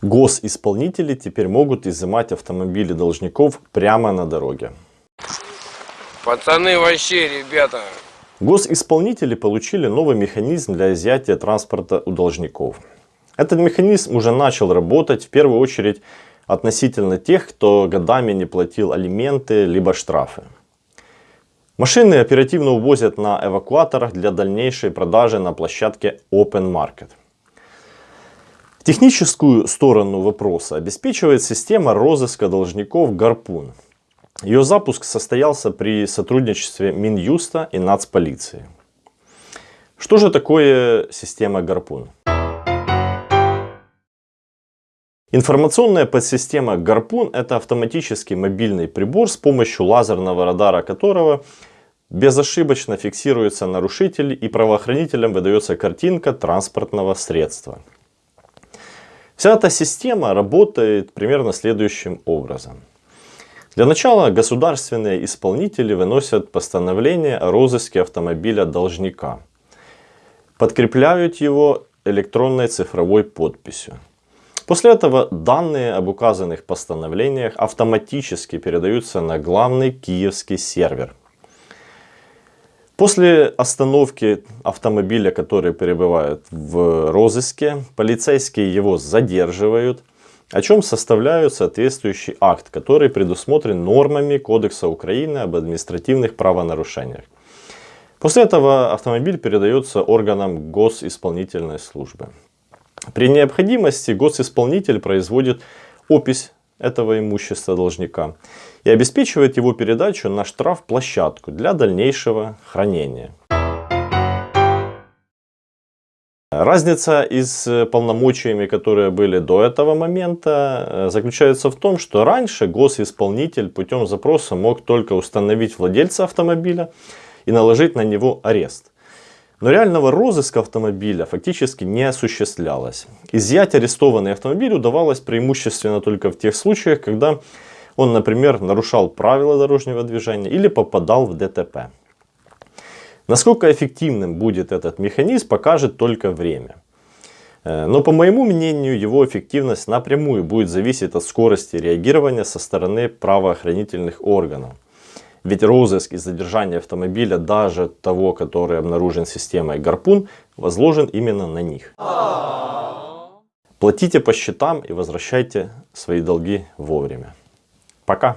Госисполнители теперь могут изымать автомобили должников прямо на дороге. Пацаны вообще, ребята. Госисполнители получили новый механизм для изъятия транспорта у должников. Этот механизм уже начал работать в первую очередь относительно тех, кто годами не платил алименты либо штрафы. Машины оперативно увозят на эвакуаторах для дальнейшей продажи на площадке Open Market. Техническую сторону вопроса обеспечивает система розыска должников «Гарпун». Ее запуск состоялся при сотрудничестве Минюста и нацполиции. Что же такое система «Гарпун»? Информационная подсистема «Гарпун» – это автоматический мобильный прибор, с помощью лазерного радара которого безошибочно фиксируется нарушитель и правоохранителям выдается картинка транспортного средства. Вся эта система работает примерно следующим образом. Для начала государственные исполнители выносят постановление о розыске автомобиля должника. Подкрепляют его электронной цифровой подписью. После этого данные об указанных постановлениях автоматически передаются на главный киевский сервер. После остановки автомобиля, который перебывает в розыске, полицейские его задерживают, о чем составляют соответствующий акт, который предусмотрен нормами Кодекса Украины об административных правонарушениях. После этого автомобиль передается органам госисполнительной службы. При необходимости госисполнитель производит опись этого имущества должника и обеспечивает его передачу на штрафплощадку для дальнейшего хранения. Разница из полномочиями, которые были до этого момента, э, заключается в том, что раньше госисполнитель путем запроса мог только установить владельца автомобиля и наложить на него арест. Но реального розыска автомобиля фактически не осуществлялось. Изъять арестованный автомобиль удавалось преимущественно только в тех случаях, когда он, например, нарушал правила дорожного движения или попадал в ДТП. Насколько эффективным будет этот механизм, покажет только время. Э, но по моему мнению, его эффективность напрямую будет зависеть от скорости реагирования со стороны правоохранительных органов. Ведь розыск и задержание автомобиля, даже того, который обнаружен системой Гарпун, возложен именно на них. Платите по счетам и возвращайте свои долги вовремя. Пока!